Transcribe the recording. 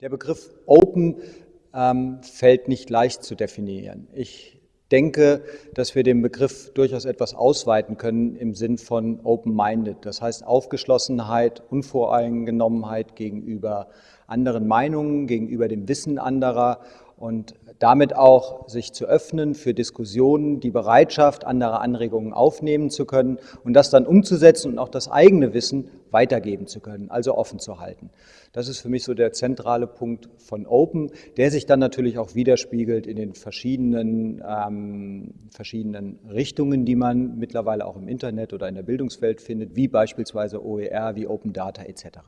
Der Begriff Open ähm, fällt nicht leicht zu definieren. Ich denke, dass wir den Begriff durchaus etwas ausweiten können im Sinn von Open-Minded. Das heißt Aufgeschlossenheit, Unvoreingenommenheit gegenüber anderen Meinungen, gegenüber dem Wissen anderer und damit auch sich zu öffnen für Diskussionen, die Bereitschaft, andere Anregungen aufnehmen zu können und das dann umzusetzen und auch das eigene Wissen weitergeben zu können, also offen zu halten. Das ist für mich so der zentrale Punkt von Open, der sich dann natürlich auch widerspiegelt in den verschiedenen, ähm, verschiedenen Richtungen, die man mittlerweile auch im Internet oder in der Bildungswelt findet, wie beispielsweise OER, wie Open Data etc.